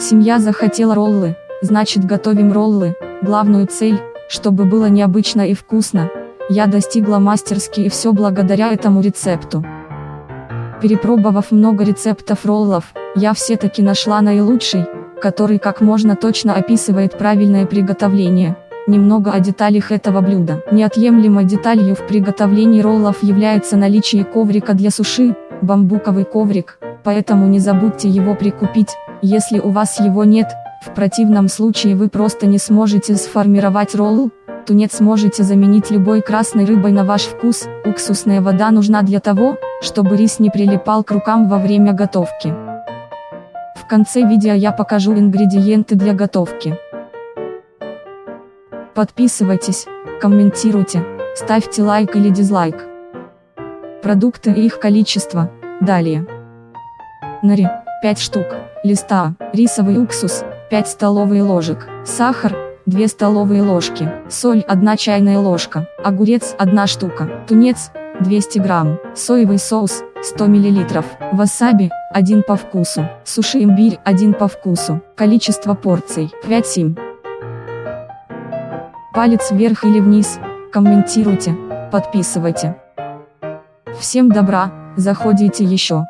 Семья захотела роллы, значит готовим роллы, главную цель, чтобы было необычно и вкусно, я достигла мастерски и все благодаря этому рецепту. Перепробовав много рецептов роллов, я все-таки нашла наилучший, который как можно точно описывает правильное приготовление. Немного о деталях этого блюда. Неотъемлемой деталью в приготовлении роллов является наличие коврика для суши, бамбуковый коврик, поэтому не забудьте его прикупить, если у вас его нет, в противном случае вы просто не сможете сформировать ролл, тунец можете заменить любой красной рыбой на ваш вкус, уксусная вода нужна для того, чтобы рис не прилипал к рукам во время готовки. В конце видео я покажу ингредиенты для готовки. Подписывайтесь, комментируйте, ставьте лайк или дизлайк. Продукты и их количество, далее. Нари, 5 штук, листа, рисовый уксус, 5 столовые ложек, сахар, 2 столовые ложки, соль 1 чайная ложка, огурец 1 штука, тунец 200 грамм, соевый соус 100 мл, васаби 1 по вкусу, суши имбирь 1 по вкусу, количество порций 5-7. Палец вверх или вниз, комментируйте, подписывайте. Всем добра, заходите еще.